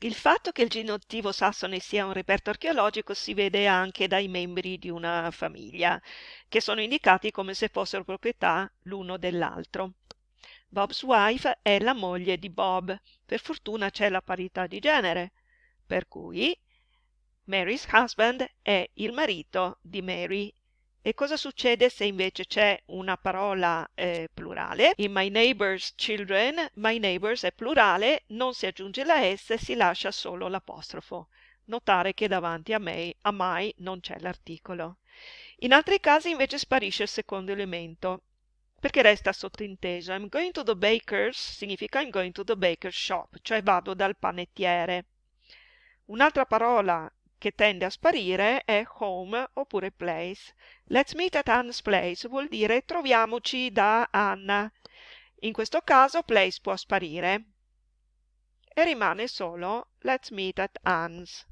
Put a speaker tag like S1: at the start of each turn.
S1: Il fatto che il genitivo sassone sia un reperto archeologico si vede anche dai membri di una famiglia, che sono indicati come se fossero proprietà l'uno dell'altro. Bob's wife è la moglie di Bob, per fortuna c'è la parità di genere, per cui Mary's husband è il marito di Mary. E cosa succede se invece c'è una parola eh, plurale? In My Neighbor's Children, My Neighbors è plurale, non si aggiunge la S, si lascia solo l'apostrofo. Notare che davanti a, me, a my non c'è l'articolo. In altri casi invece sparisce il secondo elemento, perché resta sottinteso. I'm going to the baker's significa I'm going to the baker's shop, cioè vado dal panettiere. Un'altra parola che tende a sparire è home oppure place. Let's meet at Anne's place vuol dire troviamoci da Anna. In questo caso place può sparire e rimane solo let's meet at Anne's.